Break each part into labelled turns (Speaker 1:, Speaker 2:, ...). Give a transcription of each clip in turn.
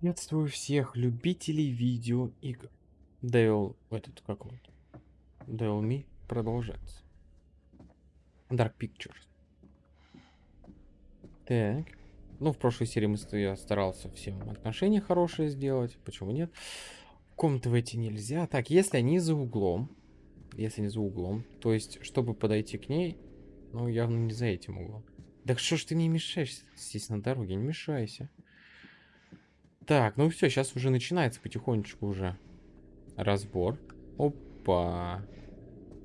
Speaker 1: Приветствую всех любителей видеоигр. Devil, этот, как он? Devil Me продолжается. Dark Pictures. Так. Ну, в прошлой серии мы, старался всем отношения хорошие сделать. Почему нет? В комнаты войти нельзя. Так, если они за углом. Если они за углом. То есть, чтобы подойти к ней, ну, явно не за этим углом. Так что ж ты мне мешаешь здесь на дороге? Не мешайся. Так, ну все, сейчас уже начинается потихонечку уже разбор. Опа.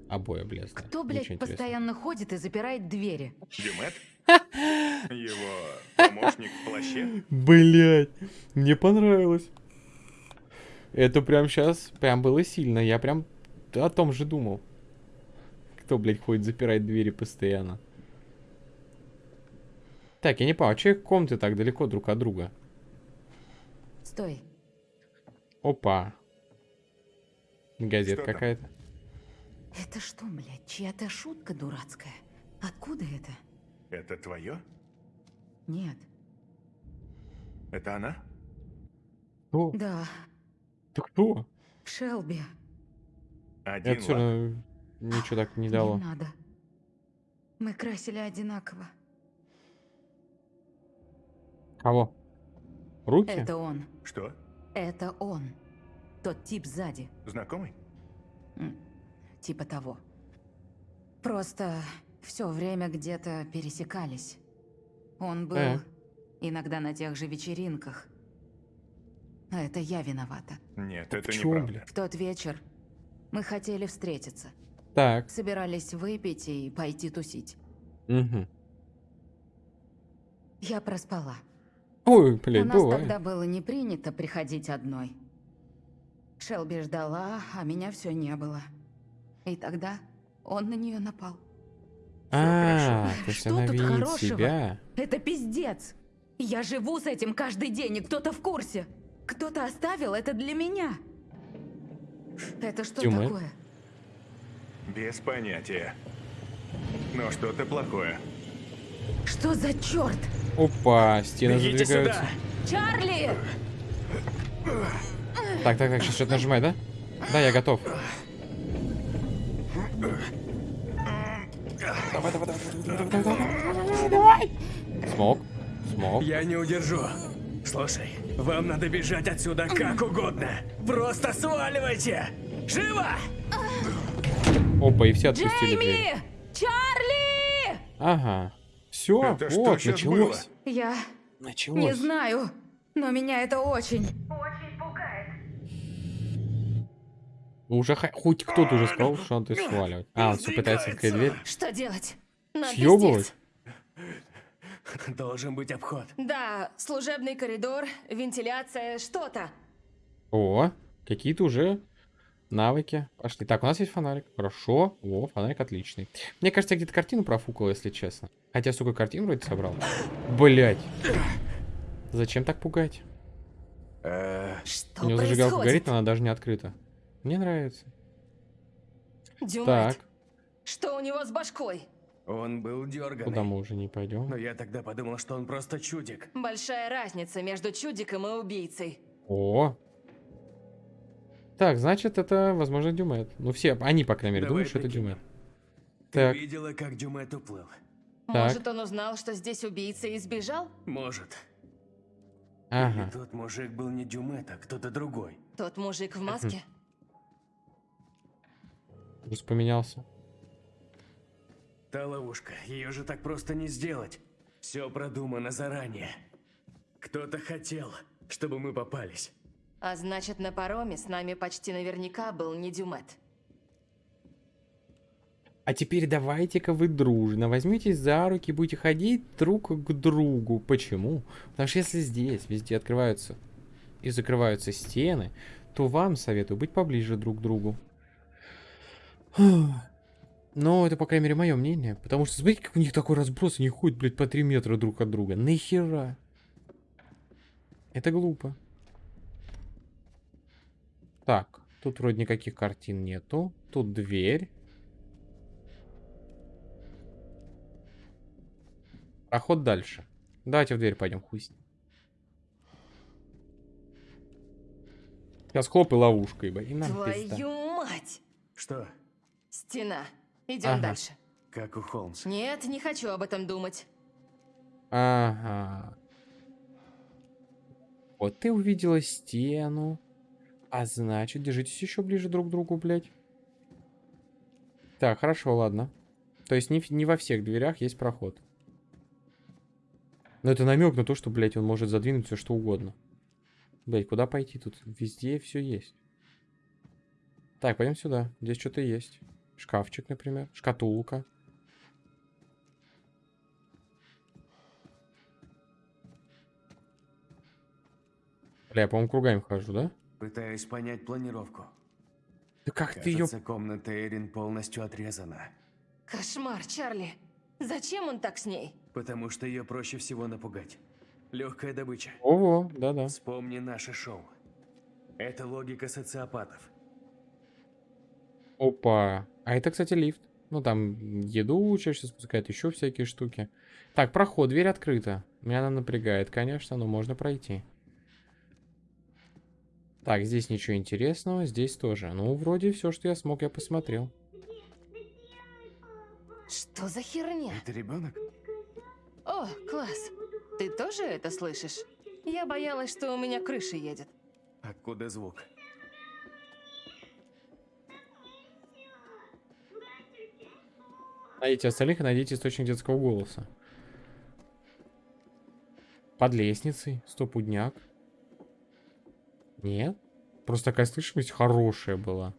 Speaker 1: Обои облезли.
Speaker 2: Кто, блядь, постоянно ходит и запирает двери?
Speaker 3: Дюмет? Его помощник в плаще?
Speaker 1: Блять, мне понравилось. Это прям сейчас, прям было сильно. Я прям о том же думал. Кто, блядь, ходит запирать двери постоянно? Так, я не понял, а их комнаты так далеко друг от друга?
Speaker 2: Стой.
Speaker 1: Опа.
Speaker 3: Там?
Speaker 1: какая-то.
Speaker 2: Это что, блядь, чья-то шутка дурацкая? Откуда это?
Speaker 3: Это твое?
Speaker 2: Нет.
Speaker 3: Это она?
Speaker 1: Кто?
Speaker 2: Да,
Speaker 1: Ты кто?
Speaker 2: Шелби.
Speaker 3: Один
Speaker 1: Это все равно ничего так не дало.
Speaker 2: Не надо. Мы красили одинаково.
Speaker 1: Кого? Руки?
Speaker 2: Это он.
Speaker 3: Что?
Speaker 2: Это он. Тот тип сзади.
Speaker 3: Знакомый?
Speaker 2: Типа того. Просто все время где-то пересекались. Он был
Speaker 1: Э.
Speaker 2: иногда на тех же вечеринках. А это я виновата.
Speaker 3: Нет, это
Speaker 1: Чё,
Speaker 3: неправда.
Speaker 1: бля?
Speaker 2: В тот вечер мы хотели встретиться.
Speaker 1: Так.
Speaker 2: Собирались выпить и пойти тусить.
Speaker 1: Угу.
Speaker 2: Я проспала.
Speaker 1: Ой,
Speaker 2: У
Speaker 1: блядь,
Speaker 2: нас
Speaker 1: бывает.
Speaker 2: тогда было не принято приходить одной. Шелби ждала, а меня все не было. И тогда он на нее напал.
Speaker 1: А,
Speaker 2: хорошо.
Speaker 1: то есть
Speaker 2: Что
Speaker 1: она
Speaker 2: тут хорошего?
Speaker 1: себя.
Speaker 2: Это пиздец! Я живу с этим каждый день, и кто-то в курсе. Кто-то оставил это для меня. Это что
Speaker 1: Тёма?
Speaker 2: такое?
Speaker 3: Без понятия. Но что-то плохое.
Speaker 2: Что за черт?
Speaker 1: Опа, стены
Speaker 4: Бегите
Speaker 1: задвигаются.
Speaker 4: сюда!
Speaker 2: Чарли!
Speaker 1: Так, так, так, сейчас что-то нажимай, да? Да, я готов. Давай, давай, давай, давай, давай, давай. Смог, смог.
Speaker 4: Я не удержу. Слушай, вам надо бежать отсюда как угодно. Просто сваливайте! Живо!
Speaker 1: Опа, и все отпустили дверь.
Speaker 2: Джейми! Чарли!
Speaker 1: Ага. Все,
Speaker 3: Это что
Speaker 1: вот,
Speaker 3: щас
Speaker 1: началось.
Speaker 2: Я
Speaker 1: Началось.
Speaker 2: не знаю, но меня это очень...
Speaker 1: Уже ха- хоть кто-то уже сказал, что надо сваливать. А, он все пытается открыть дверь.
Speaker 2: Что делать? Нам
Speaker 1: Съебывать?
Speaker 4: Должен быть обход.
Speaker 5: Да, служебный коридор, вентиляция, что-то.
Speaker 1: О, какие-то уже навыки пошли. Так, у нас есть фонарик. Хорошо. О, фонарик отличный. Мне кажется, я где-то картину профукал, если честно. Хотя, сука, картину вроде собрал. Блять. Зачем так пугать?
Speaker 3: Э,
Speaker 2: Что
Speaker 1: У него зажигалка горит, но она даже не открыта. Мне нравится.
Speaker 5: Дюмет,
Speaker 1: Так,
Speaker 5: что у него с башкой?
Speaker 4: Он был
Speaker 1: куда
Speaker 4: дерганый.
Speaker 1: мы уже не пойдем?
Speaker 4: Но я тогда подумал, что он просто чудик.
Speaker 5: Большая разница между чудиком и убийцей.
Speaker 1: О. Так, значит, это, возможно, Дюмет. Ну, все, они, по крайней мере,
Speaker 4: Давай
Speaker 1: думают, что это. Дюмет.
Speaker 4: Ты
Speaker 1: Так.
Speaker 4: видела, как Дюмет уплыл?
Speaker 1: Так.
Speaker 5: Может, он узнал, что здесь убийца и сбежал?
Speaker 4: Может.
Speaker 1: Ага.
Speaker 4: Или тот мужик был не Дюмет, а кто-то другой.
Speaker 5: Тот мужик в маске?
Speaker 1: Уже поменялся.
Speaker 4: Та ловушка, ее же так просто не сделать. Все продумано заранее. Кто-то хотел, чтобы мы попались.
Speaker 5: А значит, на пароме с нами почти наверняка был не Дюмет.
Speaker 1: А теперь давайте-ка вы дружно возьмитесь за руки будете ходить друг к другу. Почему? Потому что если здесь везде открываются и закрываются стены, то вам советую быть поближе друг к другу. Но это, по крайней мере, мое мнение. Потому что, смотрите, как у них такой разброс, они ходят, блядь, по 3 метра друг от друга. Нахера? Это глупо. Так, тут вроде никаких картин нету. Тут дверь. Проход дальше. Давайте в дверь пойдем, хуй с ним. Сейчас хлоп и ловушка, ибо. И нам пизда.
Speaker 5: Твою мать!
Speaker 4: Что?
Speaker 5: Стена. Идем
Speaker 1: Ага.
Speaker 5: дальше.
Speaker 4: Как у Холмса.
Speaker 5: Нет, не хочу об этом думать.
Speaker 1: Ага. Вот ты увидела стену. А значит, держитесь еще ближе друг к другу, блядь. Так, хорошо, ладно. То есть не, не во всех дверях есть проход. Но это намек на то, что, блядь, он может задвинуть все что угодно. Блядь, куда пойти? Тут везде все есть. Так, пойдем сюда. Здесь что-то есть. Шкафчик, например. Шкатулка. Бля, я, по-моему, кругами хожу, да?
Speaker 4: Пытаюсь понять планировку.
Speaker 1: Да как ты ее...
Speaker 4: Кажется, комната Эрин полностью отрезана.
Speaker 5: Кошмар, Чарли. Зачем он так с ней?
Speaker 4: Потому что ее проще всего напугать. Легкая добыча.
Speaker 1: Ого, да-да.
Speaker 4: Вспомни наше шоу. Это логика социопатов.
Speaker 1: Опа. А это, кстати, лифт. Ну, там еду чаще спускает, еще всякие штуки. Так, проход, дверь открыта. Меня она напрягает, конечно, но можно пройти. Так, здесь ничего интересного, здесь тоже. Ну, вроде все, что я смог, я посмотрел.
Speaker 5: Что за херня?
Speaker 4: Это ребенок?
Speaker 5: О, класс. Ты тоже это слышишь? Я боялась, что у меня крыша едет.
Speaker 4: Откуда звук?
Speaker 1: Найдите остальных и найдите источник детского голоса. Под лестницей. Стопудняк. Нет? Просто такая слышимость хорошая была.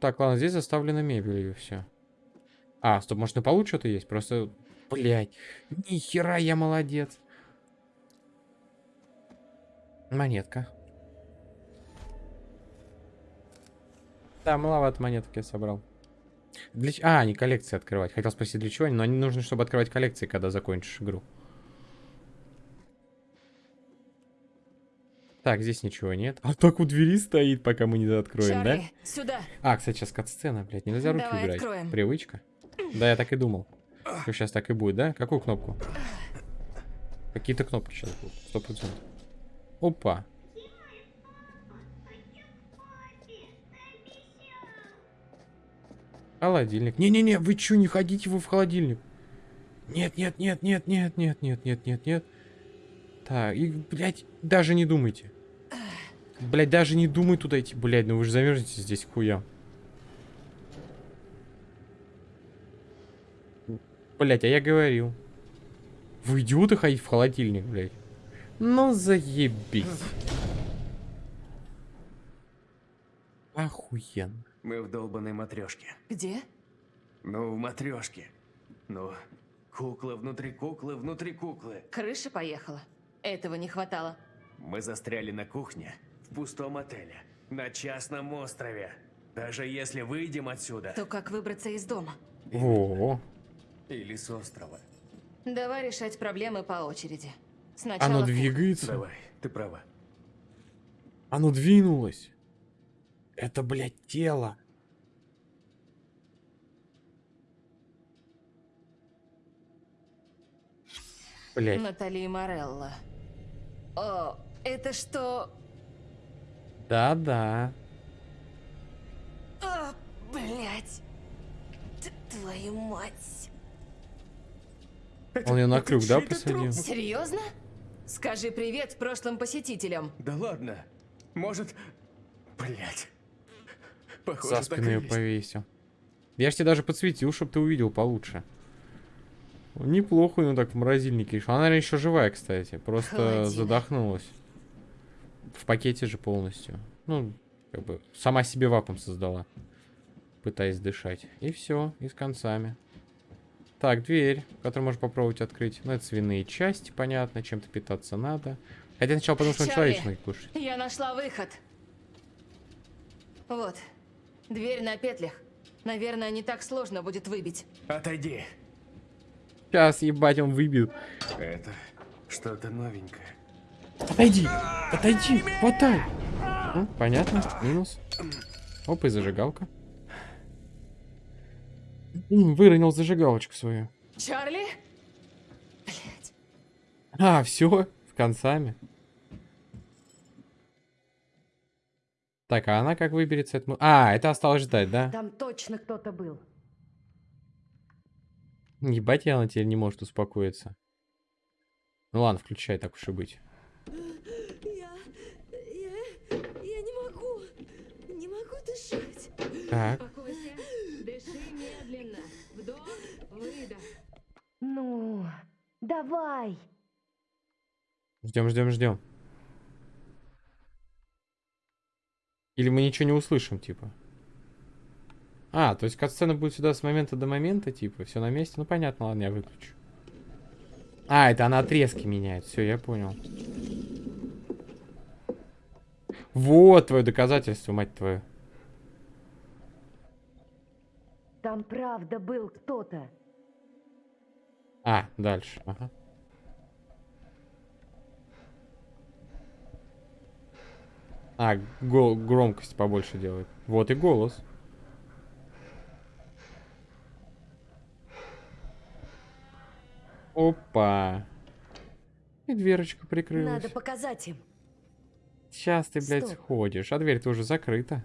Speaker 1: Так, ладно, здесь заставлена мебелью все. А, стоп, может на полу что-то есть? Просто, блядь, ни хера я молодец. Монетка. Да, маловато монеток я собрал. Для... А, не коллекции открывать. Хотел спросить, для чего они, но они нужны, чтобы открывать коллекции, когда закончишь игру. Так, здесь ничего нет. А так у двери стоит, пока мы не откроем, да?
Speaker 5: Чарли, сюда.
Speaker 1: А, кстати, сейчас кат-сцена, блядь, нельзя руки
Speaker 5: Давай
Speaker 1: убирать.
Speaker 5: откроем.
Speaker 1: Привычка. Да, я так и думал. Что сейчас так и будет, да? Какую кнопку? Какие-то кнопки сейчас будут, сто процентов. Опа. Холодильник. Не-не-не, вы чё, не ходите вы в холодильник? Нет, нет, нет, нет, нет, нет, нет, нет, нет, нет. Так, и, блядь, даже не думайте. Блядь, даже не думай туда идти, блядь, ну вы же замерзнете здесь к хуям. Блять, а я говорил. Вы идиоты ходить в холодильник, блядь. Ну заебись. Охуенно.
Speaker 4: Мы в долбанной матрешке.
Speaker 5: Где?
Speaker 4: Ну, в матрешке. Ну, кукла внутри куклы внутри куклы.
Speaker 5: Крыша поехала. Этого не хватало.
Speaker 4: Мы застряли на кухне в пустом отеле на частном острове. Даже если выйдем отсюда
Speaker 5: То как выбраться из дома?
Speaker 1: О,
Speaker 4: или с острова.
Speaker 5: Давай решать проблемы по очереди. Сначала
Speaker 1: оно двигается.
Speaker 4: Давай, ты права.
Speaker 1: Оно двинулось. Это, блядь, тело. Блядь.
Speaker 5: Натали Морелло. О, это что?
Speaker 1: Да-да.
Speaker 5: А, блять. Твою мать.
Speaker 1: Он ее на крюк, да, посадил?
Speaker 4: труп.
Speaker 5: Серьезно? Скажи привет прошлым посетителям.
Speaker 4: Да ладно. Может... Блять. Похоже,
Speaker 1: За спину ее повесил. Я ж тебе даже подсветил, чтобы ты увидел получше. Неплохо, ну так в морозильнике. Она, наверное, еще живая, кстати. Просто
Speaker 5: Холодильник.
Speaker 1: задохнулась. В пакете же полностью. Ну, как бы сама себе вакуум создала. Пытаясь дышать. И все, и с концами. Так, дверь, которую можно попробовать открыть. Ну, это свиные части, понятно, чем-то питаться надо. Хотя сначала подумал, что он человечный кушать.
Speaker 5: Я нашла выход. Вот. Дверь на петлях. Наверное, не так сложно будет выбить.
Speaker 4: Отойди.
Speaker 1: Сейчас, ебать, он выбил.
Speaker 4: Это что-то новенькое.
Speaker 1: Отойди! Отойди! Хватай! Ну, понятно, минус. Оп, и зажигалка. Выронил зажигалочку свою.
Speaker 5: Чарли? Блять.
Speaker 1: А, все, с концами. Так, а она как выберется? А, это осталось ждать, да?
Speaker 6: Там точно кто-то был.
Speaker 1: Ебать, и она теперь не может успокоиться. Ну ладно, включай, так уж и быть.
Speaker 7: Я... я... я не могу. Не могу дышать.
Speaker 1: Так,
Speaker 5: Успокойся. Дыши медленно. Вдох, выдох.
Speaker 6: Ну, давай.
Speaker 1: ждем, ждем, ждем. Или мы ничего не услышим, типа. А, то есть катсцена будет сюда с момента до момента, типа, все на месте. Ну понятно, ладно, я выключу. А, это она отрезки меняет. Все, я понял. Вот твое доказательство, мать твою.
Speaker 6: Там правда был кто-то.
Speaker 1: А, дальше. Ага. А, громкость побольше делает. Вот и голос. Опа. И дверочка прикрылась.
Speaker 6: Надо показать им.
Speaker 1: Сейчас ты, блядь,
Speaker 6: Стоп.
Speaker 1: ходишь, а дверь-то уже закрыта.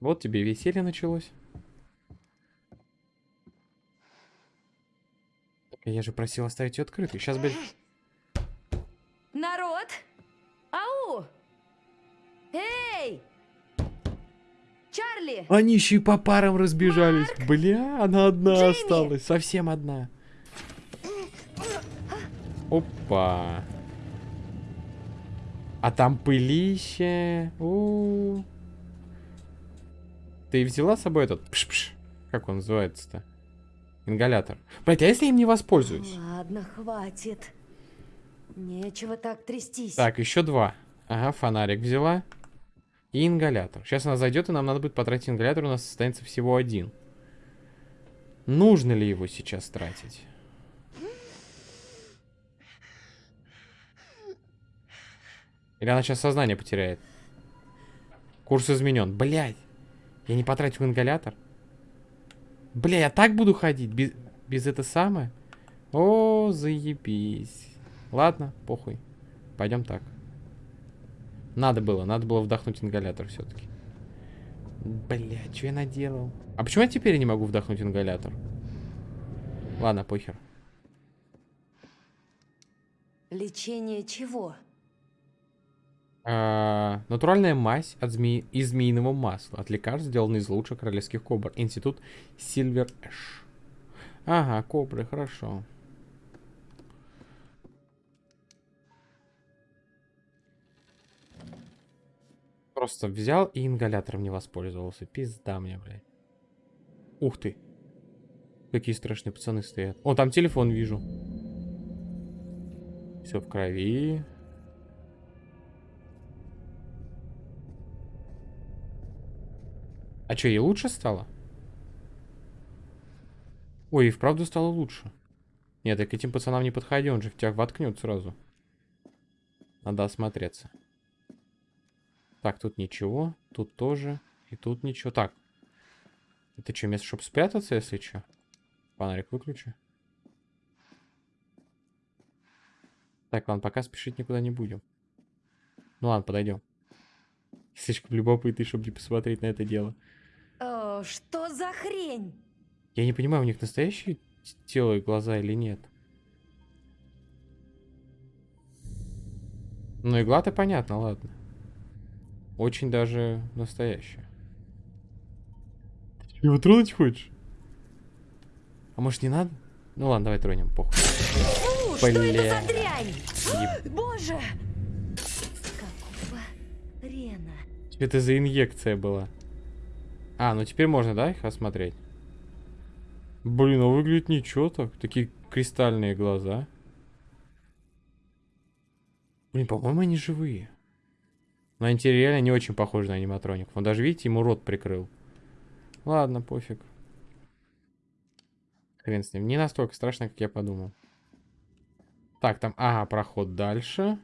Speaker 1: Вот тебе веселье началось. Так, я же просил оставить ее открытой. Сейчас, блядь,
Speaker 6: Народ! Ау! Эй! Чарли!
Speaker 1: Они еще и по парам разбежались. Бля, она одна
Speaker 6: Джимми!
Speaker 1: осталась. Совсем одна. Опа. А там пылище. У. Ты взяла с собой этот пш-пш? Как он называется-то? Ингалятор. Блять, а если я им не воспользуюсь?
Speaker 6: Ладно, хватит. Нечего так трястись.
Speaker 1: Так, еще два. Ага, фонарик взяла. И ингалятор. Сейчас она зайдет, и нам надо будет потратить ингалятор. У нас останется всего один. Нужно ли его сейчас тратить? Или она сейчас сознание потеряет? Курс изменен. Блять. Я не потратил ингалятор. Бля, я так буду ходить? Без, без это самое? О, заебись. Ладно, похуй. Пойдем так. Надо было, надо было вдохнуть ингалятор все-таки. Бля, что я наделал? А почему я теперь не могу вдохнуть ингалятор? Ладно, похер.
Speaker 6: Лечение чего?
Speaker 1: А, натуральная мазь от зме... из змеиного масла. От лекарств, сделанный из лучших королевских кобр. Институт Сильвер Эш. Ага, кобры, хорошо. Просто взял и ингалятором не воспользовался. Пизда мне, блядь. Ух ты. Какие страшные пацаны стоят. О, там телефон вижу. Все в крови. А что, ей лучше стало? Ой, и вправду стало лучше. Нет, я к этим пацанам не подходи, он же в тебя воткнет сразу. Надо осмотреться. Так, тут ничего, тут тоже, и тут ничего. Так, это что, место, чтобы спрятаться, если что? Фонарик выключи. Так, ладно, пока спешить никуда не будем. Ну ладно, подойдем. Слишком любопытный, чтобы не посмотреть на это дело.
Speaker 6: О, что за хрень?
Speaker 1: Я не понимаю, у них настоящие тело и глаза или нет. Ну, игла-то понятно, ладно. Очень даже настоящая. Ты его тронуть хочешь? А может не надо? Ну ладно, давай тронем, похуй.
Speaker 6: Что это
Speaker 1: Бля.
Speaker 6: за дрянь?
Speaker 1: Еб-
Speaker 6: Боже! Какого хрена?
Speaker 1: Что это за инъекция была? А, ну теперь можно, да, их осмотреть? Блин, а выглядит ничего так. Такие кристальные глаза. Блин, по-моему, они живые. Но они реально не очень похожи на аниматроников. Он даже, видите, ему рот прикрыл. Ладно, пофиг. Хрен с ним. Не настолько страшно, как я подумал. Так, там... Ага, проход дальше.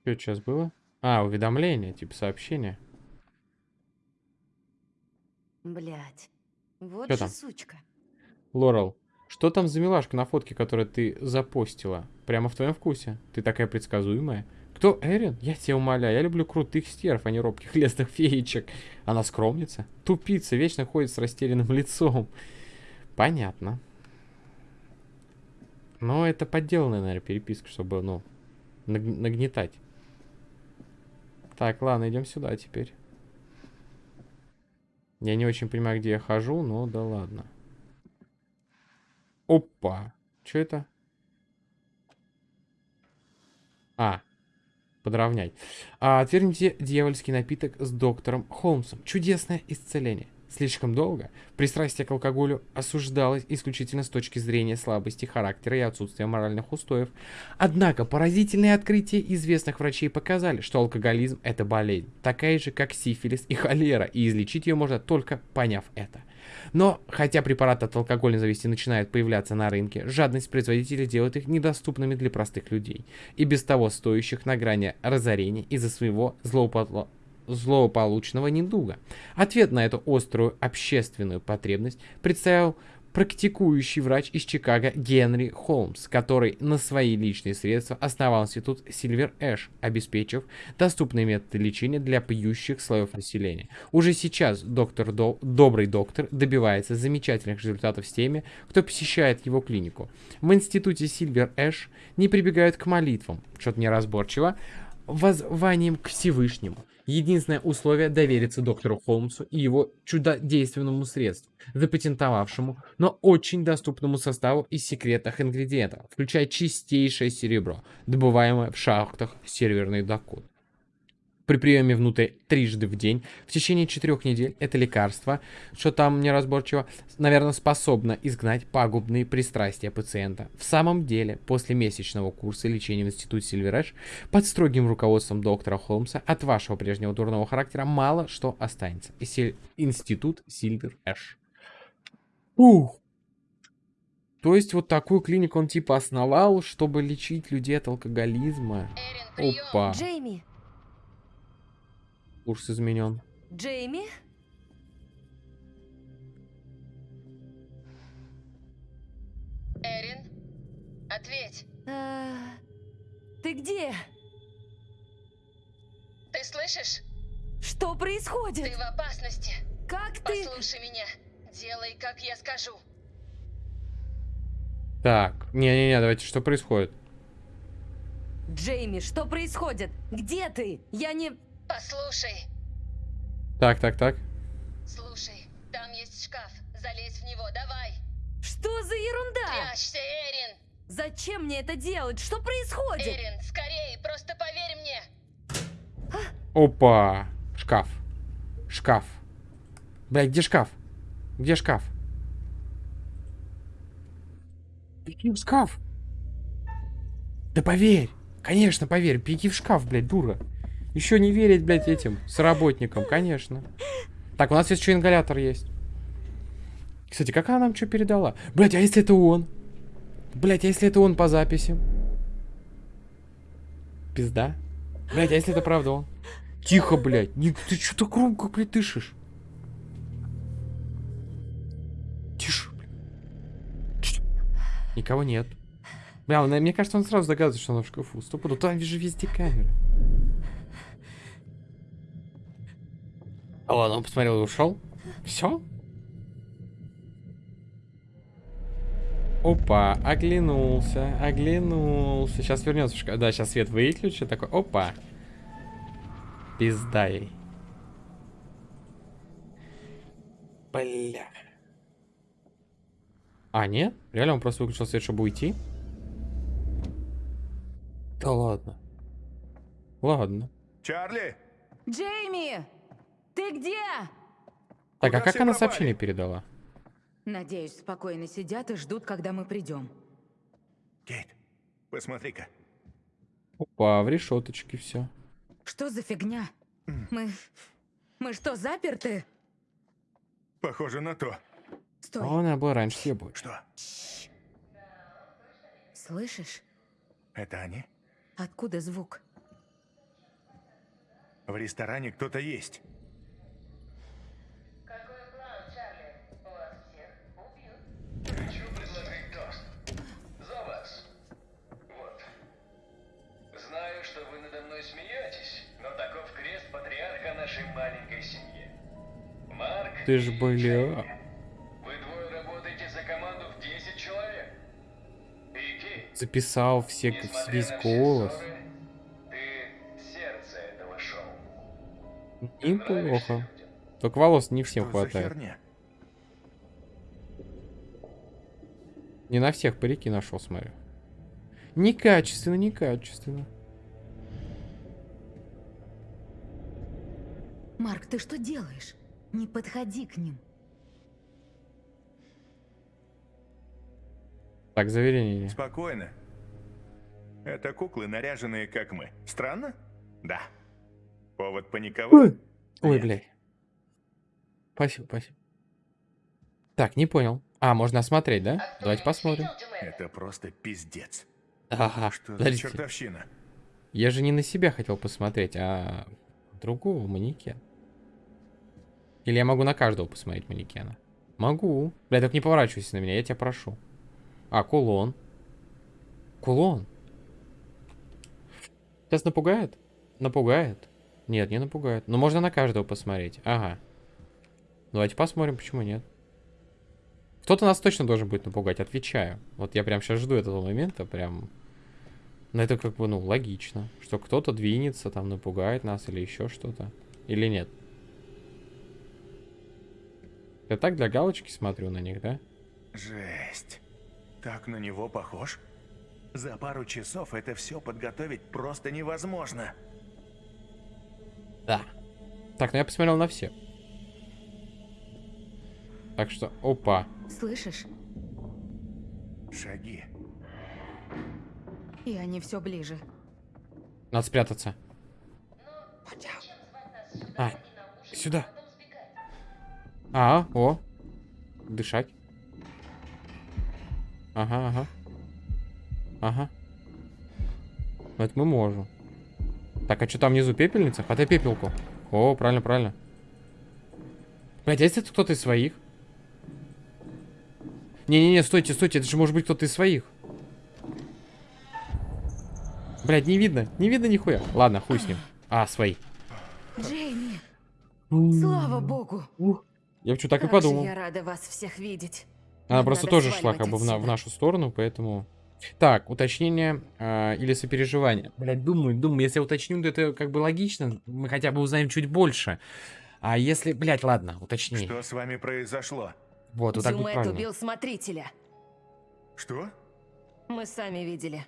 Speaker 1: Что сейчас было? А, уведомление, типа сообщение.
Speaker 6: Блять. Вот
Speaker 1: Чё
Speaker 6: же
Speaker 1: там?
Speaker 6: сучка.
Speaker 1: Лорел, Что там за милашка на фотке, которую ты запостила? Прямо в твоем вкусе. Ты такая предсказуемая. Кто Эрин? Я тебя умоляю, я люблю крутых стерв, а не робких лесных феечек. Она скромница, тупица, вечно ходит с растерянным лицом. Понятно. Но это подделанная, наверное, переписка, чтобы, ну, наг- нагнетать. Так, ладно, идем сюда теперь. Я не очень понимаю, где я хожу, но да ладно. Опа. Что это? А, подровнять. А, отвергните дьявольский напиток с доктором Холмсом. Чудесное исцеление. Слишком долго пристрастие к алкоголю осуждалось исключительно с точки зрения слабости характера и отсутствия моральных устоев. Однако поразительные открытия известных врачей показали, что алкоголизм – это болезнь, такая же, как сифилис и холера, и излечить ее можно только поняв это. Но, хотя препараты от алкогольной зависти начинают появляться на рынке, жадность производителей делает их недоступными для простых людей, и без того стоящих на грани разорения из-за своего злоупотребления злополучного недуга. Ответ на эту острую общественную потребность представил практикующий врач из Чикаго Генри Холмс, который на свои личные средства основал институт Silver Ash, обеспечив доступные методы лечения для пьющих слоев населения. Уже сейчас доктор До, добрый доктор добивается замечательных результатов с теми, кто посещает его клинику. В институте Silver Ash не прибегают к молитвам, что-то неразборчиво, воззванием к Всевышнему. Единственное условие довериться доктору Холмсу и его чудодейственному средству, запатентовавшему, но очень доступному составу из секретных ингредиентов, включая чистейшее серебро, добываемое в шахтах Северной Дакоты. При приеме внутрь трижды в день в течение четырех недель это лекарство, что там неразборчиво, наверное, способно изгнать пагубные пристрастия пациента. В самом деле, после месячного курса лечения в институте Сильверэш под строгим руководством доктора Холмса от вашего прежнего дурного характера мало что останется. Институт Сильвер Эш. Ух. То есть вот такую клинику он типа основал, чтобы лечить людей от алкоголизма. Опа.
Speaker 6: Джейми!
Speaker 1: Курс изменен.
Speaker 6: Джейми?
Speaker 5: Эрин, ответь.
Speaker 6: А, Ты где?
Speaker 5: Ты слышишь?
Speaker 6: Что происходит?
Speaker 5: Ты в опасности.
Speaker 6: Как ты?
Speaker 5: Послушай меня. Делай, как я скажу.
Speaker 1: Так, не-не-не, давайте, что происходит?
Speaker 6: Джейми, что происходит? Где ты? Я не...
Speaker 5: Послушай.
Speaker 1: Так, так, так.
Speaker 5: Слушай, там есть шкаф. Залезь в него, давай.
Speaker 6: Что за ерунда?
Speaker 5: Прячься, Эрин.
Speaker 6: Зачем мне это делать? Что происходит?
Speaker 5: Эрин, скорее, просто поверь мне.
Speaker 1: Опа. Шкаф. Шкаф. Блядь, где шкаф? Где шкаф? Беги в шкаф. Да поверь. Конечно, поверь. Беги в шкаф, блядь, дура. Еще не верить, блядь, этим с работникам, конечно. Так, у нас есть еще ингалятор есть. Кстати, как она нам что передала? Блядь, а если это он? Блядь, а если это он по записи? Пизда. Блядь, а если это правда он? Тихо, блядь. Не, ты что так громко, дышишь? Тише, блядь. Никого нет. Бля, мне кажется, он сразу догадывается, что она в шкафу. Стопуду, там же везде камеры. А ладно, он посмотрел и ушел. Все? Опа, оглянулся, оглянулся. Сейчас вернется. Да, сейчас свет выключу. Такой, опа. Пизда ей. Бля. А, нет? Реально он просто выключил свет, чтобы уйти? Да ладно. Ладно.
Speaker 3: Чарли!
Speaker 2: Джейми! Ты где?
Speaker 1: Так, а как она
Speaker 3: пропали?
Speaker 1: сообщение передала?
Speaker 2: Надеюсь, спокойно сидят и ждут, когда мы придем.
Speaker 3: Кейт, посмотри-ка.
Speaker 1: Опа, в решеточке все.
Speaker 2: Что за фигня? Мы... Мы что, заперты?
Speaker 3: Похоже на то.
Speaker 2: Стой,
Speaker 1: А она была раньше съебывать.
Speaker 3: Что?
Speaker 2: слышишь?
Speaker 3: Это они?
Speaker 2: Откуда звук?
Speaker 3: В ресторане кто-то есть.
Speaker 1: Ты ж, бля.
Speaker 4: Вы двое работаете за команду в 10 человек. Вики,
Speaker 1: Записал все, весь голос.
Speaker 4: ссоры, ты сердце этого шоу.
Speaker 1: Неплохо. Только волос не всем
Speaker 3: Что
Speaker 1: хватает. Не на всех парики нашел, смотрю. Некачественно, некачественно.
Speaker 2: Марк, ты что делаешь? Не подходи к ним.
Speaker 1: Так, заверение.
Speaker 3: Спокойно. Это куклы, наряженные как мы. Странно? Да. Повод паниковать?
Speaker 1: Ой,
Speaker 3: Нет.
Speaker 1: блядь. Спасибо, спасибо. Так, не понял. А, можно осмотреть, да? Давайте посмотрим.
Speaker 3: Это просто пиздец.
Speaker 1: Ага,
Speaker 3: Что за
Speaker 1: подождите.
Speaker 3: чертовщина?
Speaker 1: Я же не на себя хотел посмотреть, а другого манекен. Или я могу на каждого посмотреть манекена? Могу. Бля, так не поворачивайся на меня, я тебя прошу. А, кулон. Кулон. Сейчас напугает? Напугает? Нет, не напугает. Но можно на каждого посмотреть. Ага. Давайте посмотрим, почему нет. Кто-то нас точно должен будет напугать, отвечаю. Вот я прям сейчас жду этого момента, прям... Ну, это как бы, ну, логично. Что кто-то двинется, там, напугает нас или еще что-то. Или нет? Я так для галочки смотрю на них, да?
Speaker 3: Жесть. Так на него похож? За пару часов это все подготовить просто невозможно.
Speaker 1: Да. Так, ну я посмотрел на все. Так что, опа.
Speaker 2: Слышишь?
Speaker 3: Шаги.
Speaker 2: И они все ближе.
Speaker 1: Надо спрятаться. А, сюда. А, о. Дышать. Ага, ага. Ага. Это мы можем. Так, а что там внизу пепельница? Хватай пепелку. О, правильно, правильно. Блять, а если это кто-то из своих? Не-не-не, стойте, стойте, это же может быть кто-то из своих. Блять, не видно, не видно нихуя. Ладно, хуй с ним. А, свои.
Speaker 2: Джейми, слава богу.
Speaker 1: Я что так и
Speaker 5: Как же
Speaker 1: подумал.
Speaker 5: я рада вас всех видеть.
Speaker 1: Она
Speaker 5: Нам
Speaker 1: просто тоже шла как бы в, на- в нашу сторону, поэтому... Так, уточнение а, или сопереживание. Блять, думаю, думаю, если я уточню, то это как бы логично. Мы хотя бы узнаем чуть больше. А если... Блять, ладно, уточни.
Speaker 3: Что с вами произошло?
Speaker 1: Вот, вот так будет
Speaker 5: Дюмет
Speaker 1: правильно.
Speaker 5: убил смотрителя.
Speaker 3: Что?
Speaker 5: Мы сами видели.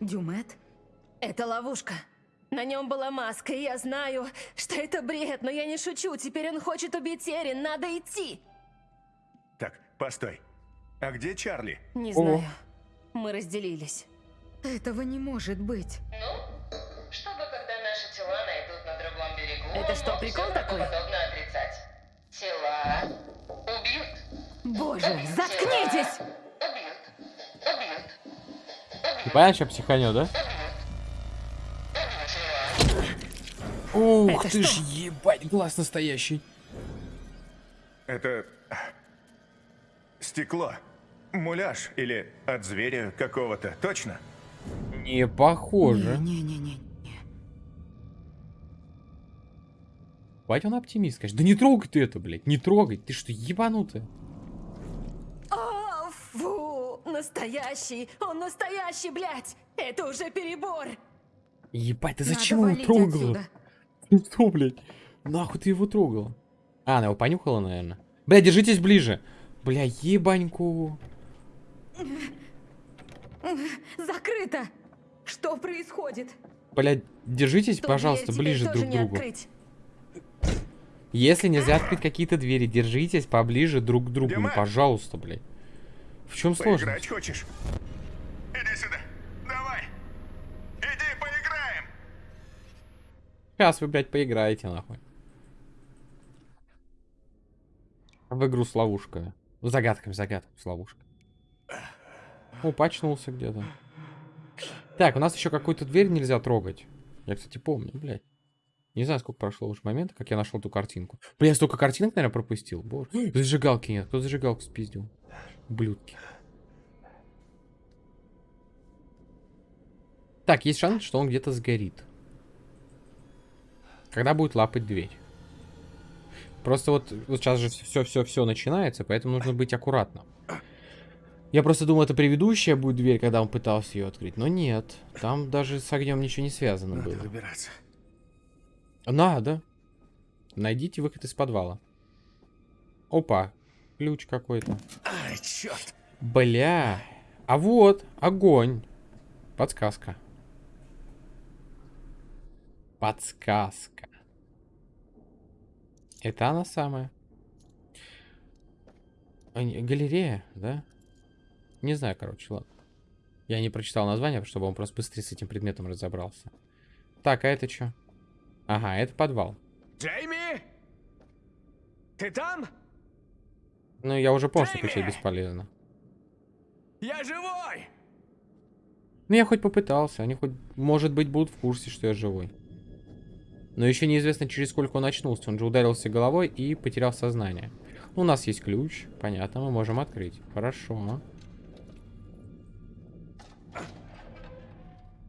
Speaker 2: Дюмет?
Speaker 5: Это ловушка. На нем была маска, и я знаю, что это бред, но я не шучу. Теперь он хочет убить Эрин, надо идти.
Speaker 3: Так, постой. А где Чарли?
Speaker 5: Не
Speaker 1: О.
Speaker 5: знаю. Мы разделились.
Speaker 2: Этого не может быть.
Speaker 8: Ну, чтобы когда наши тела найдут на другом берегу,
Speaker 5: Это что, прикол такой?
Speaker 8: правдоподобно отрицать. Тела убьют.
Speaker 2: Боже,
Speaker 8: Убьют
Speaker 2: заткнитесь!
Speaker 8: тела. Убьют. Убьют.
Speaker 1: Понятно, что психанет, да? Ух
Speaker 5: Это
Speaker 1: ты ж,
Speaker 5: что?
Speaker 1: ебать, глаз настоящий.
Speaker 3: Это... а, Стекло. Муляж или от зверя какого-то, точно?
Speaker 1: Не похоже.
Speaker 2: Не-не-не.
Speaker 1: Бать, он оптимист, конечно. Да не трогай ты это, блядь, не трогай. Ты что, ебанутая?
Speaker 5: О, фу, настоящий, он настоящий, блядь. Это уже перебор.
Speaker 1: Ебать, ты зачем его трогала?
Speaker 2: отсюда.
Speaker 1: Что, блядь? Нахуй ты его трогала? А, она его понюхала, наверное. Бля, держитесь ближе. Бля, ебаньку.
Speaker 2: Закрыто! Что происходит?
Speaker 1: Бля, держитесь,
Speaker 5: Ту
Speaker 1: пожалуйста, ближе друг к другу.
Speaker 5: открыть.
Speaker 1: Если нельзя открыть какие-то двери, держитесь поближе друг к другу. Ну, пожалуйста, блядь. В чем сложность?
Speaker 3: хочешь? Иди сюда. Давай. Иди поиграем.
Speaker 1: Сейчас вы, блядь, поиграете, нахуй. В игру с ловушкой. Загадками, загадками с ловушкой. О, почнулся где-то. Так, у нас еще какую-то дверь нельзя трогать. Я, кстати, помню, блядь. Не знаю, сколько прошло уже момента, как я нашел эту картинку. Блин, я столько картинок, наверное, пропустил. Боже. Зажигалки нет. Кто зажигалку спиздил? Ублюдки. Так, есть шанс, что он где-то сгорит. Когда будет лапать дверь? Просто вот, вот сейчас же все-все-все начинается, поэтому нужно быть аккуратным. Я просто думал, это предыдущая будет дверь, когда он пытался ее открыть. Но нет. Там даже с огнем ничего не связано
Speaker 4: Надо
Speaker 1: было.
Speaker 4: выбираться.
Speaker 1: Надо. Найдите выход из подвала. Опа. Ключ какой-то.
Speaker 4: Ай, черт!
Speaker 1: Бля. А вот, огонь. Подсказка. Подсказка. Это она самая. А, Галерея, да? Не знаю, короче, ладно. Я не прочитал название, чтобы он просто быстрее с этим предметом разобрался. Так, а это что? Ага, это подвал.
Speaker 4: Джейми! Ты там?
Speaker 1: Ну, я уже понял, что кричать бесполезно.
Speaker 4: Я живой!
Speaker 1: Ну, я хоть попытался. Они хоть, может быть, будут в курсе, что я живой. Но еще неизвестно, через сколько он очнулся. Он же ударился головой и потерял сознание. У нас есть ключ. Понятно, мы можем открыть. Хорошо.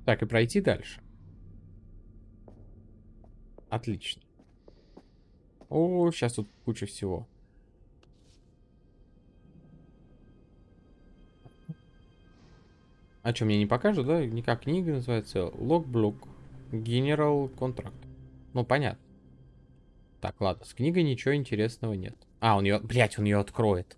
Speaker 1: Так, и пройти дальше. Отлично. О, сейчас тут куча всего. А что, мне не покажут, да? Никак книга называется. Логблок. Генерал контракт. Ну, понятно. Так, ладно, с книгой ничего интересного нет. А, он ее... Блять, он ее откроет.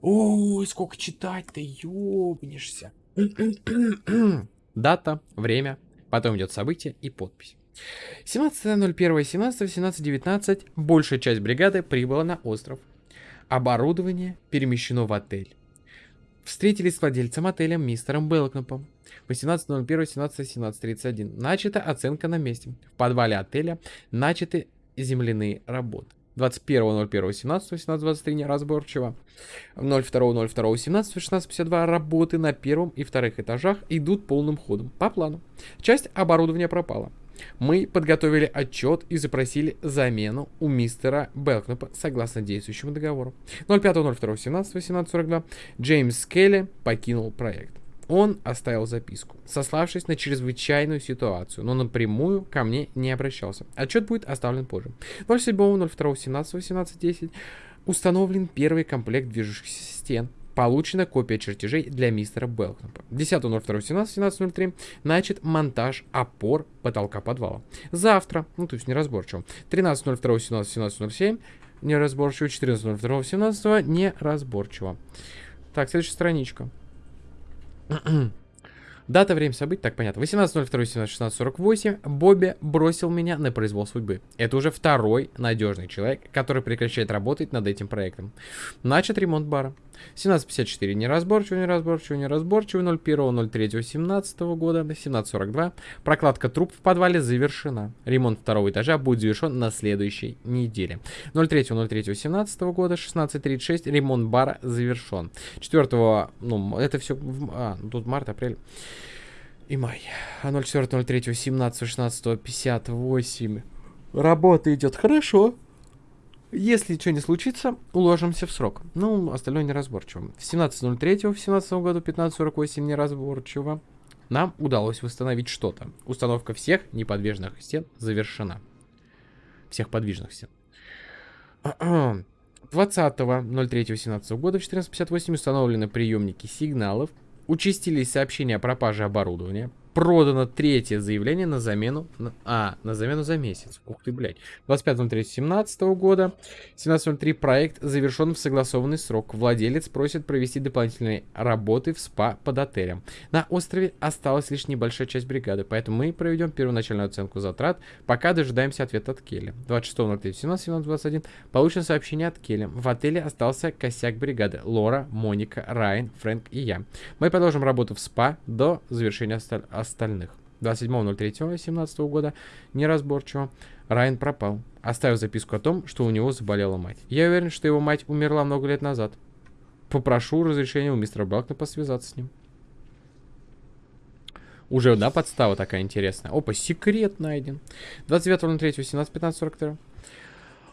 Speaker 1: Ой, сколько читать-то, ёбнешься. Дата, время, потом идет событие и подпись. 17.01, 17, 17, 19. Большая часть бригады прибыла на остров. Оборудование перемещено в отель. Встретились с владельцем отеля мистером Белкнопом. 18.01, 17, 17.31. Начата оценка на месте. В подвале отеля начаты земляные работы. 21.01.17, 18.23 неразборчиво. 02.02.17, 16.52 работы на первом и вторых этажах идут полным ходом. По плану. Часть оборудования пропала. Мы подготовили отчет и запросили замену у мистера Белкнопа согласно действующему договору. 05.02.17, 18.42 Джеймс Келли покинул проект. Он оставил записку, сославшись на чрезвычайную ситуацию, но напрямую ко мне не обращался. Отчет будет оставлен позже. 07.02.17, 18.10 установлен первый комплект движущихся стен. Получена копия чертежей для мистера Белкнопа. 10.02.17, 17.03 начат монтаж опор потолка подвала. Завтра, ну то есть неразборчиво, 13.02.17, 17.07 неразборчиво, 14.02.17 неразборчиво. Так, следующая страничка. Дата, время событий, так понятно. 18.02.16.48 Бобби бросил меня на произвол судьбы. Это уже второй надежный человек, который прекращает работать над этим проектом. Начат ремонт бара. 17.54 неразборчиво, неразборчиво, неразборчиво. 01.03.17 года, 17.42. Прокладка труб в подвале завершена. Ремонт второго этажа будет завершен на следующей неделе. 03.03.17 года, 16.36. Ремонт бара завершен. 4 ну, это все, а, тут март, апрель и май. А 04.03, 17, 16, 58. Работа идет хорошо. Если что не случится, уложимся в срок. Ну, остальное неразборчиво. В 17.03 в 17 году 15.48 неразборчиво. Нам удалось восстановить что-то. Установка всех неподвижных стен завершена. Всех подвижных стен. 20.03.17 года в 14.58 установлены приемники сигналов. Участились сообщения о пропаже оборудования. Продано третье заявление на замену... а, на замену за месяц. Ух ты, блядь. 25.03.17 года. 17.03 проект завершен в согласованный срок. Владелец просит провести дополнительные работы в СПА под отелем. На острове осталась лишь небольшая часть бригады, поэтому мы проведем первоначальную оценку затрат, пока дожидаемся ответа от Келли. 26.03.17, 17.21 получено сообщение от Келли. В отеле остался косяк бригады. Лора, Моника, Райан, Фрэнк и я. Мы продолжим работу в СПА до завершения осталь- остальных. 27.03.17 года неразборчиво. Райан пропал, оставив записку о том, что у него заболела мать. Я уверен, что его мать умерла много лет назад. Попрошу разрешения у мистера Блакнопа связаться с ним. Уже, да, подстава такая интересная. Опа, секрет найден. 29.03.17.15.42.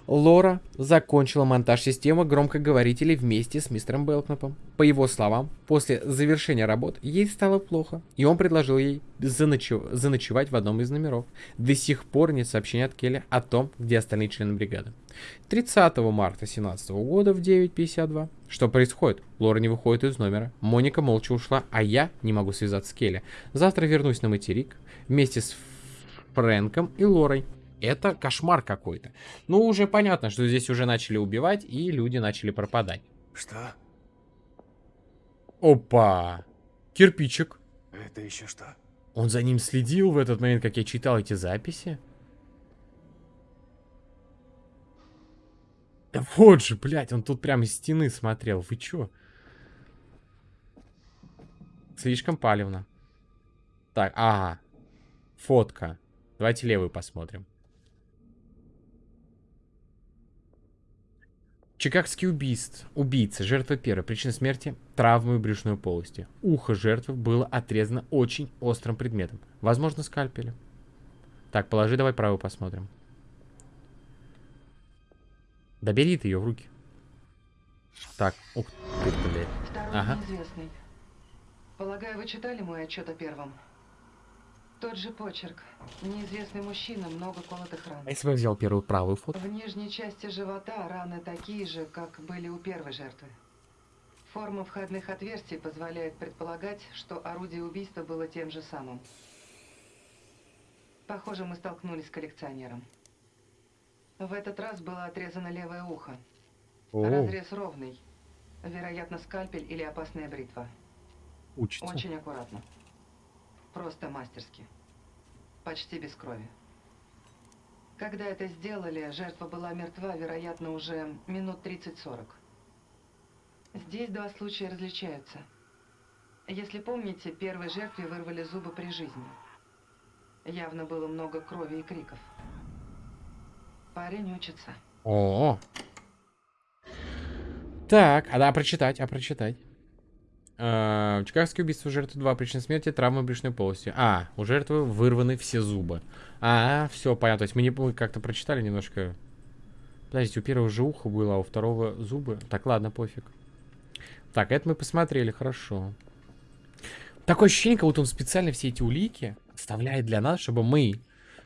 Speaker 1: Лора закончила монтаж системы громкоговорителей вместе с мистером Белкнапом. По его словам, после завершения работ ей стало плохо, и он предложил ей заночев- заночевать в одном из номеров. До сих пор нет сообщения от Келли о том, где остальные члены бригады. 30 марта 2017 года в 9.52. Что происходит? Лора не выходит из номера. Моника молча ушла, а я не могу связаться с Келли. Завтра вернусь на материк вместе с Фрэнком и Лорой. Это кошмар какой-то. Ну, уже понятно, что здесь уже начали убивать, и люди начали пропадать.
Speaker 3: Что?
Speaker 1: Опа! Кирпичик.
Speaker 3: Это еще что?
Speaker 1: Он за ним следил в этот момент, как я читал эти записи? Да вот же, блядь, он тут прямо из стены смотрел. Вы чё? Слишком палевно. Так, ага. Фотка. Давайте левую посмотрим. Чикагский убийств. Убийца. Жертва первой. Причина смерти – травмы брюшной полости. Ухо жертвы было отрезано очень острым предметом. Возможно, скальпелем. Так, положи, давай правую посмотрим. Да бери ты ее в руки. Так, ух ты, блядь. Ага.
Speaker 9: неизвестный. Полагаю, вы читали мой отчет о первом? Тот же почерк. Неизвестный мужчина, много колотых ран.
Speaker 1: А если бы я взял первую правую фото?
Speaker 9: В нижней части живота раны такие же, как были у первой жертвы. Форма входных отверстий позволяет предполагать, что орудие убийства было тем же самым. Похоже, мы столкнулись с коллекционером. В этот раз было отрезано левое ухо.
Speaker 1: О,
Speaker 9: Разрез ровный. Вероятно, скальпель или опасная бритва.
Speaker 1: учится.
Speaker 9: Очень аккуратно. Просто мастерски. Почти без крови. Когда это сделали, жертва была мертва, вероятно, уже минут 30-40. Здесь два случая различаются. Если помните, первой жертве вырвали зубы при жизни. Явно было много крови и криков. Парень учится.
Speaker 1: О. Так, а да, прочитать, а прочитать. Э, Чикагское убийство жертвы 2. Причина смерти травмы брюшной полости. А, у жертвы вырваны все зубы. А, все, понятно. То есть мы не мы как-то прочитали немножко. Подождите, у первого же ухо было, а у второго зубы. Так, ладно, пофиг. Так, это мы посмотрели, хорошо. Такое ощущение, как будто он специально все эти улики оставляет для нас, чтобы мы,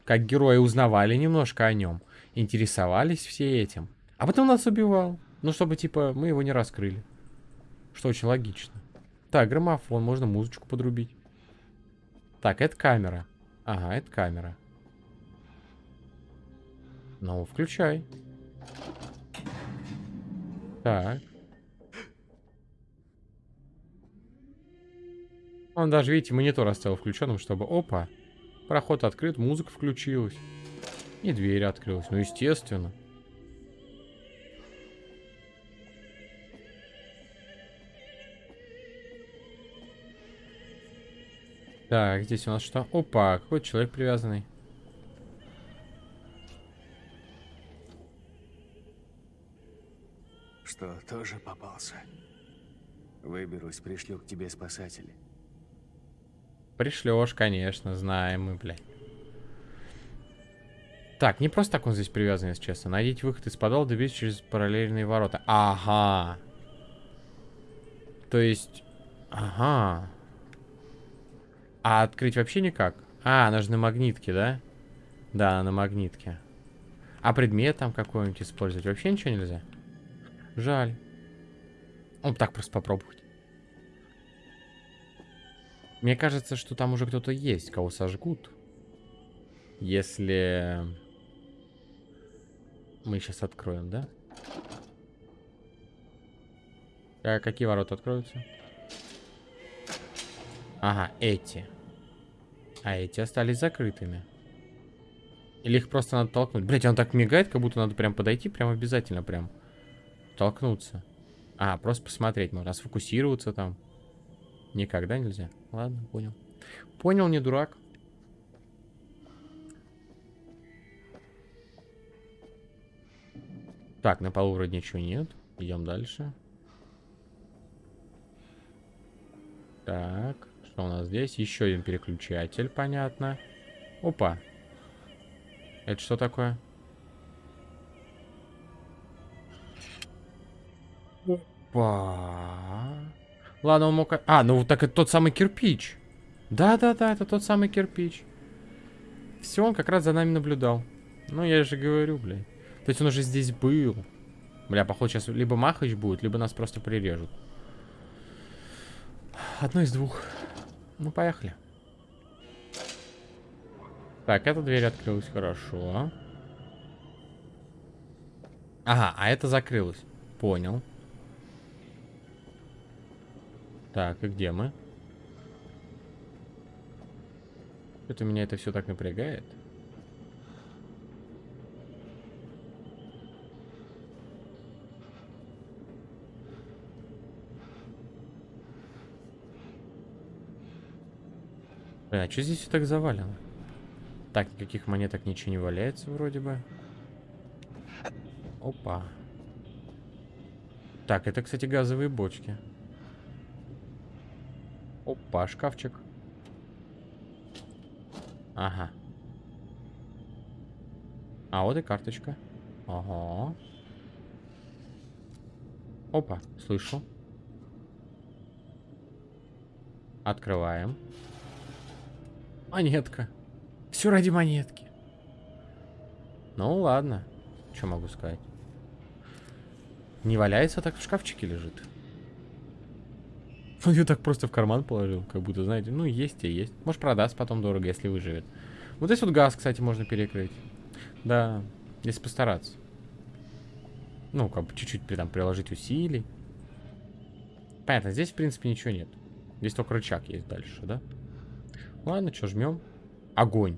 Speaker 1: как герои, узнавали немножко о нем, интересовались все этим. А потом нас убивал. Ну, чтобы, типа, мы его не раскрыли. Что очень логично. Так, граммофон, можно музычку подрубить. Так, это камера. Ага, это камера. Ну, включай. Так. Он даже, видите, монитор оставил включенным, чтобы... Опа! Проход открыт, музыка включилась. И дверь открылась. Ну, естественно. Так, здесь у нас что? Опа, какой человек привязанный.
Speaker 4: Что, тоже попался? Выберусь, пришлю к тебе спасателей.
Speaker 1: Пришлешь, конечно, знаем мы, блядь. Так, не просто так он здесь привязан, если честно. Найдите выход из подвала, доберитесь через параллельные ворота. Ага. То есть... Ага. А открыть вообще никак? А, она же на магнитке, да? Да, на магнитке. А предмет там какой-нибудь использовать вообще ничего нельзя? Жаль. Ну, так просто попробовать. Мне кажется, что там уже кто-то есть, кого сожгут. Если... Мы сейчас откроем, да? А какие ворота откроются? Ага, эти. А эти остались закрытыми. Или их просто надо толкнуть? Блять, он так мигает, как будто надо прям подойти, прям обязательно прям. Толкнуться. А, просто посмотреть можно. А сфокусироваться там. Никогда нельзя. Ладно, понял. Понял, не дурак. Так, на полу вроде ничего нет. Идем дальше. Так, что у нас здесь? Еще один переключатель, понятно. Опа. Это что такое? Опа. Ладно, он мог... А, ну так это тот самый кирпич. Да-да-да, это тот самый кирпич. Все, он как раз за нами наблюдал. Ну, я же говорю, блядь. То есть он уже здесь был. Бля, походу сейчас либо Махач будет, либо нас просто прирежут. Одно из двух. Ну, поехали. Так, эта дверь открылась хорошо. Ага, а это закрылось. Понял. Так, и где мы? Это меня это все так напрягает. Блин, а что здесь все так завалено? Так, никаких монеток ничего не валяется вроде бы. Опа. Так, это, кстати, газовые бочки. Опа, шкафчик. Ага. А вот и карточка. Ага. Опа, слышу. Открываем. Монетка. Все ради монетки. Ну ладно. Что могу сказать? Не валяется, так в шкафчике лежит. Он ее так просто в карман положил, как будто, знаете, ну есть и есть. Может продаст потом дорого, если выживет. Вот здесь вот газ, кстати, можно перекрыть. Да, если постараться. Ну, как бы чуть-чуть там приложить усилий. Понятно, здесь, в принципе, ничего нет. Здесь только рычаг есть дальше, да? Ладно, что, жмем. Огонь.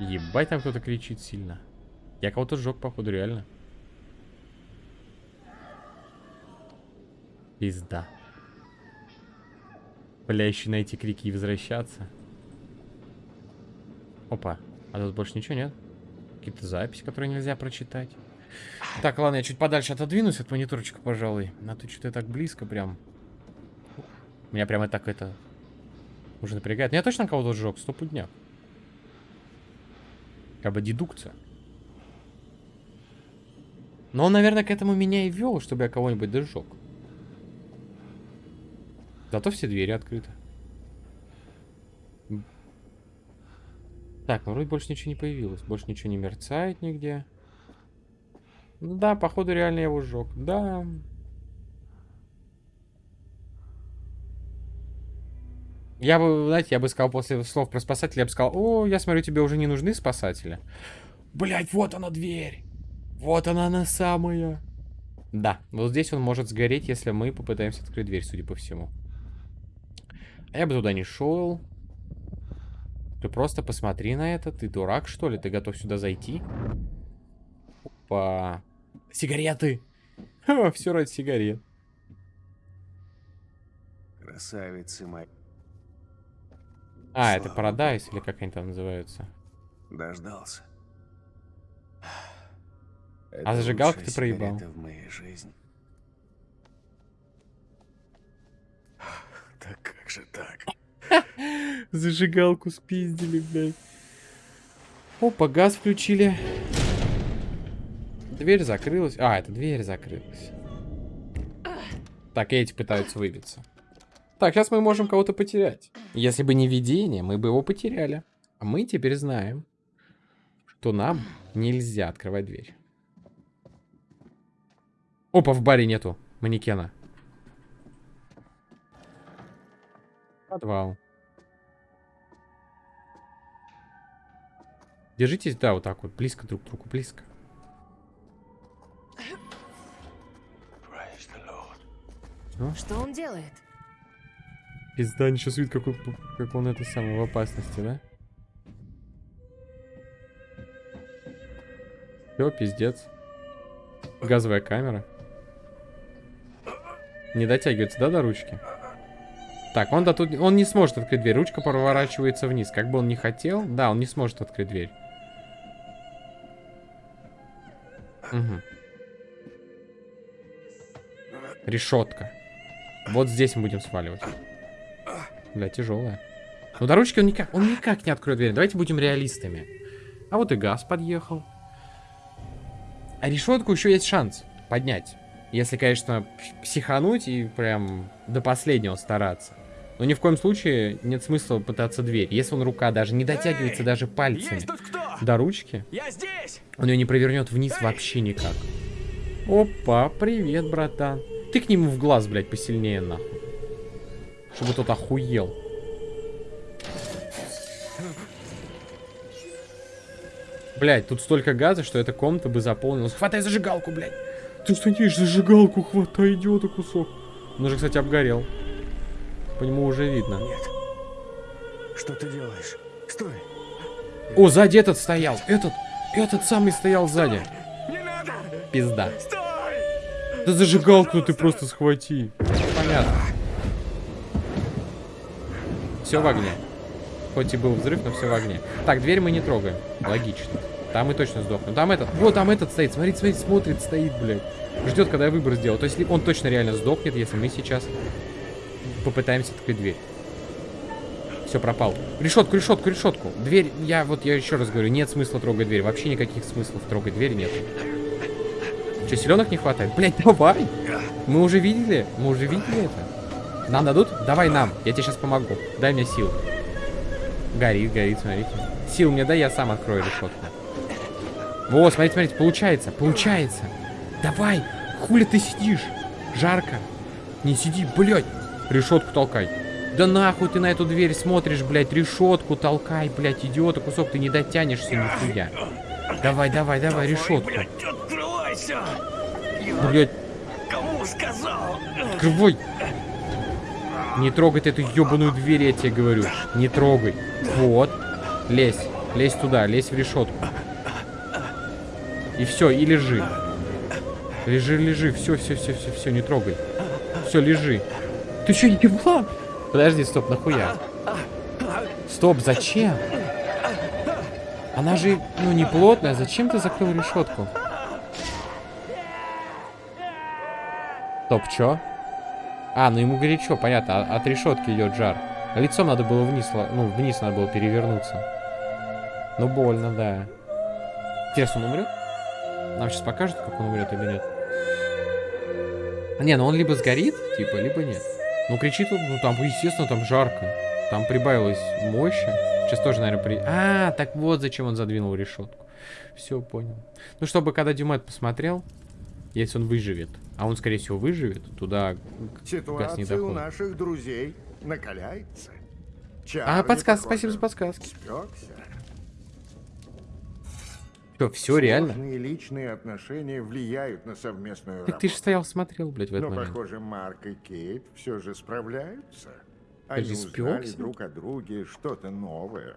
Speaker 1: Ебать, там кто-то кричит сильно. Я кого-то сжег, походу, реально. Пизда. Бля, еще на эти крики и возвращаться. Опа. А тут больше ничего нет? Какие-то записи, которые нельзя прочитать. Так, ладно, я чуть подальше отодвинусь от мониторчика, пожалуй. А то что-то так близко прям. Меня прямо так это... Уже напрягает. Я точно кого-то сжег? Стопудняк. Как бы дедукция. Но он, наверное, к этому меня и вел, чтобы я кого-нибудь дожег. Зато все двери открыты. Так, ну вроде больше ничего не появилось. Больше ничего не мерцает нигде. Да, походу реально я его сжег. Да. Я бы, знаете, я бы сказал после слов про спасателя, я бы сказал, о, я смотрю, тебе уже не нужны спасатели. Блять, вот она дверь. Вот она она самая. Да, вот здесь он может сгореть, если мы попытаемся открыть дверь, судя по всему. А я бы туда не шел. Ты просто посмотри на это. Ты дурак, что ли? Ты готов сюда зайти? Опа. Сигареты. все ради сигарет.
Speaker 3: Красавицы мои.
Speaker 1: А, это
Speaker 3: Слава
Speaker 1: Paradise, или как они там называются?
Speaker 3: Дождался.
Speaker 1: А зажигалку ты проебал.
Speaker 3: в моей жизни. Так как же так?
Speaker 1: Зажигалку спиздили, блядь. Опа, газ включили. Дверь закрылась. А, это дверь закрылась. Так, эти пытаются выбиться. Так, сейчас мы можем кого-то потерять. Если бы не видение, мы бы его потеряли. А мы теперь знаем, что нам нельзя открывать дверь. Опа, в баре нету манекена. Подвал. Держитесь, да, вот так вот, близко друг к другу, близко. Ну,
Speaker 5: Что он делает?
Speaker 1: пизда, ничего видит, какой, как он это самое в опасности, да? Все, пиздец. Газовая камера. Не дотягивается, да, до ручки? Так, он, да, тут, он не сможет открыть дверь. Ручка проворачивается вниз. Как бы он ни хотел, да, он не сможет открыть дверь. Угу. Решетка. Вот здесь мы будем сваливать. Бля, тяжелая. Ну, до ручки он никак, он никак не откроет дверь. Давайте будем реалистами. А вот и газ подъехал. А решетку еще есть шанс поднять. Если, конечно, психануть и прям до последнего стараться. Но ни в коем случае нет смысла пытаться дверь. Если он рука даже не дотягивается
Speaker 4: Эй,
Speaker 1: даже пальцами до ручки,
Speaker 4: Я здесь!
Speaker 1: он ее не провернет вниз
Speaker 4: Эй!
Speaker 1: вообще никак. Опа, привет, братан. Ты к нему в глаз, блядь, посильнее, нахуй. Чтобы тот охуел. Блядь, тут столько газа, что эта комната бы заполнилась. Хватай зажигалку, блядь. Ты что не зажигалку хватай, идиота кусок. Он уже, кстати, обгорел. По нему уже видно.
Speaker 4: Нет. Что ты делаешь? Стой!
Speaker 1: О, сзади этот стоял. Этот, этот самый стоял сзади.
Speaker 4: Не надо!
Speaker 1: Пизда.
Speaker 4: Стой!
Speaker 1: Да зажигалку ты просто схвати. Понятно. Все в огне. Хоть и был взрыв, но все в огне. Так, дверь мы не трогаем. Логично. Там мы точно сдохнем. Там этот. Вот там этот стоит. Смотрите, смотрите, смотрит, стоит, блядь. Ждет, когда я выбор сделаю. То есть он точно реально сдохнет, если мы сейчас попытаемся открыть дверь. Все, пропал. Решетку, решетку, решетку. Дверь, я вот, я еще раз говорю, нет смысла трогать дверь. Вообще никаких смыслов трогать дверь нет. Че, селенок не хватает? Блять, давай! Мы уже видели? Мы уже видели это? Нам дадут? Давай нам. Я тебе сейчас помогу. Дай мне сил. Горит, горит, смотрите. Сил мне дай, я сам открою решетку. Во, смотрите, смотрите, получается, получается. Давай, хули ты сидишь? Жарко. Не сиди, блядь. Решетку толкай. Да нахуй ты на эту дверь смотришь, блядь, решетку толкай, блядь, идиота, кусок, ты не дотянешься нихуя. Давай, давай, давай, решетку.
Speaker 4: Открывайся!
Speaker 1: Блядь,
Speaker 4: Кому сказал?
Speaker 1: открывай. Не трогай ты эту ебаную дверь, я тебе говорю. Не трогай. Вот. Лезь. Лезь туда, лезь в решетку. И все, и лежи. Лежи, лежи. Все, все, все, все, все, не трогай. Все, лежи. Ты что, не ебла? Подожди, стоп, нахуя? Стоп, зачем? Она же, ну, не плотная. Зачем ты закрыл решетку? Стоп, чё? А, ну ему горячо, понятно. а- От решетки идет жар. Лицом надо было вниз, ну, вниз надо было перевернуться. Ну, больно, да. Интересно, он умрет? Нам сейчас покажут, как он умрет или нет. Не, ну он либо сгорит, типа, либо нет. Ну, кричит он, ну, там, естественно, там жарко. Там прибавилось мощи. Сейчас тоже, наверное, при... А, так вот зачем он задвинул решетку. Все, понял. Ну, чтобы когда Дюмет посмотрел, если он выживет, а он, скорее всего, выживет, туда газ не
Speaker 10: Ситуация у наших друзей накаляется.
Speaker 1: А,
Speaker 10: Чарли,
Speaker 1: подсказ,
Speaker 10: похоже,
Speaker 1: спасибо за подсказки.
Speaker 10: спекся.
Speaker 1: Что, все реально?
Speaker 10: Сложные личные отношения влияют на совместную
Speaker 1: Так ты же стоял, смотрел, блядь, в этот
Speaker 10: Но,
Speaker 1: момент.
Speaker 10: похоже, Марк и Кейт все же справляются. Они узнали друг о друге что-то новое.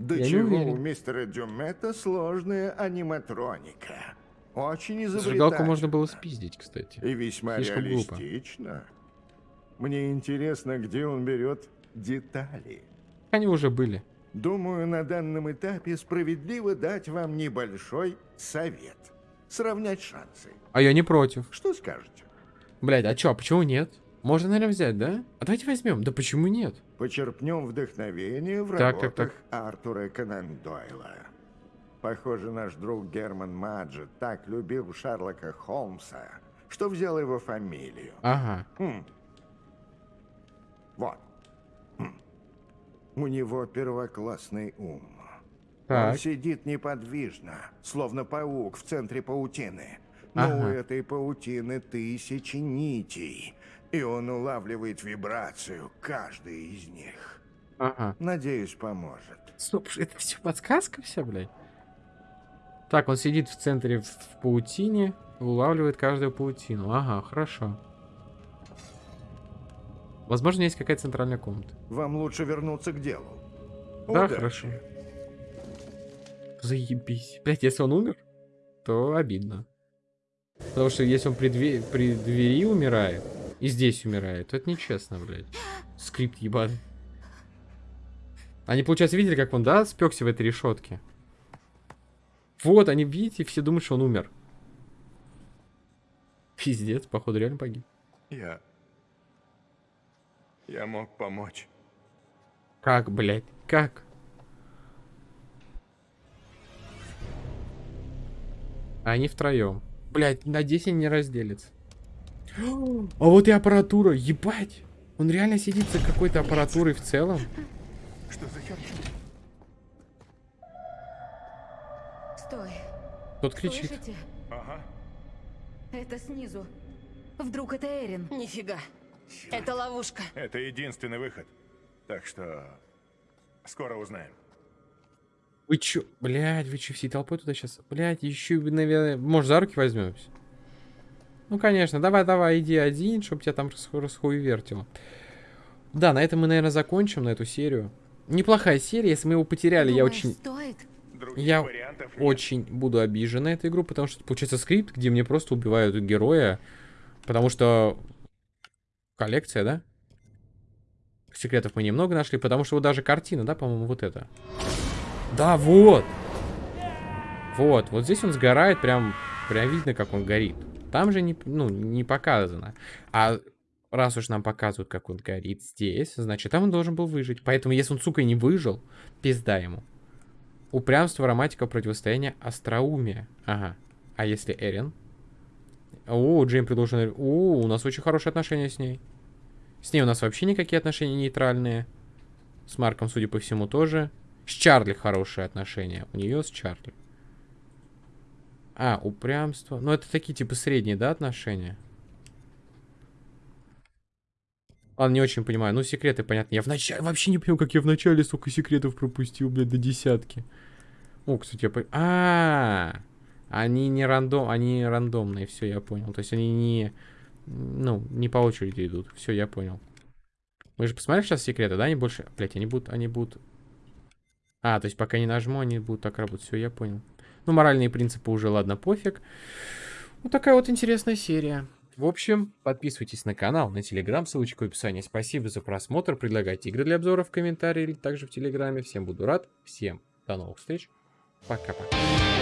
Speaker 10: До
Speaker 1: Я
Speaker 10: чего у мистера Дюмета сложная аниматроника. Очень изобретательна.
Speaker 1: Зажигалку можно было спиздить, кстати.
Speaker 10: И весьма
Speaker 1: Слишком глупо.
Speaker 10: реалистично. Мне интересно, где он берет детали.
Speaker 1: Они уже были.
Speaker 10: Думаю, на данном этапе справедливо дать вам небольшой совет. Сравнять шансы.
Speaker 1: А я не против.
Speaker 10: Что скажете?
Speaker 1: Блядь, а чё, а почему нет? Можно, наверное, взять, да? А давайте возьмем. Да почему нет?
Speaker 10: Почерпнем вдохновение в
Speaker 1: Так, так,
Speaker 10: работах
Speaker 1: так.
Speaker 10: Артура Конан Дойла. Похоже, наш друг Герман Маджет так любил Шерлока Холмса, что взял его фамилию.
Speaker 1: Ага.
Speaker 10: Хм. Вот. Хм. У него первоклассный ум. Он
Speaker 1: Так.
Speaker 10: сидит неподвижно, словно паук в центре паутины. Но у
Speaker 1: Ага.
Speaker 10: этой паутины тысячи нитей, и он улавливает вибрацию каждой из них.
Speaker 1: Ага.
Speaker 10: Надеюсь, поможет.
Speaker 1: Стоп, это все подсказка вся, блядь? Так, он сидит в центре в, в паутине, улавливает каждую паутину. Ага, хорошо. Возможно, есть какая-то центральная комната.
Speaker 10: Вам лучше вернуться к делу.
Speaker 1: Да,
Speaker 10: Удачи.
Speaker 1: хорошо. Заебись. Блять, если он умер, то обидно. Потому что если он при, две- при двери умирает и здесь умирает, то это нечестно, блядь. Скрипт ебаный. Они, получается, видели, как он, да, спекся в этой решетке? Вот, они, видите, все думают, что он умер. Пиздец, походу, реально погиб.
Speaker 3: Я... Я мог помочь.
Speaker 1: Как, блядь, как? А они втроем. Блять, на 10 не разделится. А вот и аппаратура, ебать! Он реально сидит за какой-то аппаратурой в целом.
Speaker 3: Что за херня?
Speaker 1: Тот кричит.
Speaker 2: Слышите?
Speaker 3: Ага.
Speaker 2: Это снизу. Вдруг это Эрин?
Speaker 5: Нифига. Это ловушка.
Speaker 3: Это единственный выход. Так что скоро узнаем.
Speaker 1: Вы чё? Блядь, вы чё, всей толпой туда сейчас? Блядь, еще, наверное, может, за руки возьмемся? Ну, конечно, давай, давай, иди один, чтобы тебя там расху расхуевертило. Да, на этом мы, наверное, закончим, на эту серию. Неплохая серия, если мы его потеряли, я
Speaker 2: Думаешь,
Speaker 1: очень...
Speaker 2: стоит?
Speaker 1: Я. очень буду обижен на эту игру, потому что получается скрипт, где мне просто убивают героя, потому что коллекция, да? Секретов мы немного нашли, потому что вот даже картина, да, по-моему, вот это. Да, вот! Вот, вот здесь он сгорает, прям, прям видно, как он горит. Там же не, ну, не показано. А раз уж нам показывают, как он горит здесь, значит, там он должен был выжить. Поэтому, если он, сука, не выжил, пизда ему. Упрямство, романтика, противостояние, остроумие. Ага. А если Эрин? О, Джейм предложен... О, у нас очень хорошие отношения с ней. С ней у нас вообще никакие отношения нейтральные. С Марком, судя по всему, тоже. С Чарли хорошие отношения. У нее с Чарли. А, упрямство. Ну, это такие, типа, средние, да, отношения? Ладно, не очень понимаю. Ну, секреты, понятно. Я вначале вообще не понял, как я вначале столько секретов пропустил, блядь, до десятки. О, кстати, я понял. А, -а, а, они не рандом, они рандомные, все, я понял. То есть они не, ну, не по очереди идут. Все, я понял. Мы же посмотрели сейчас секреты, да? Они больше, блядь, они будут, они будут. А, то есть пока не нажму, они будут так работать. Все, я понял. Ну, моральные принципы уже, ладно, пофиг. Вот такая вот интересная серия. В общем, подписывайтесь на канал, на телеграм, ссылочка в описании. Спасибо за просмотр. Предлагайте игры для обзора в комментарии или также в телеграме. Всем буду рад. Всем до новых встреч. Пока-пока.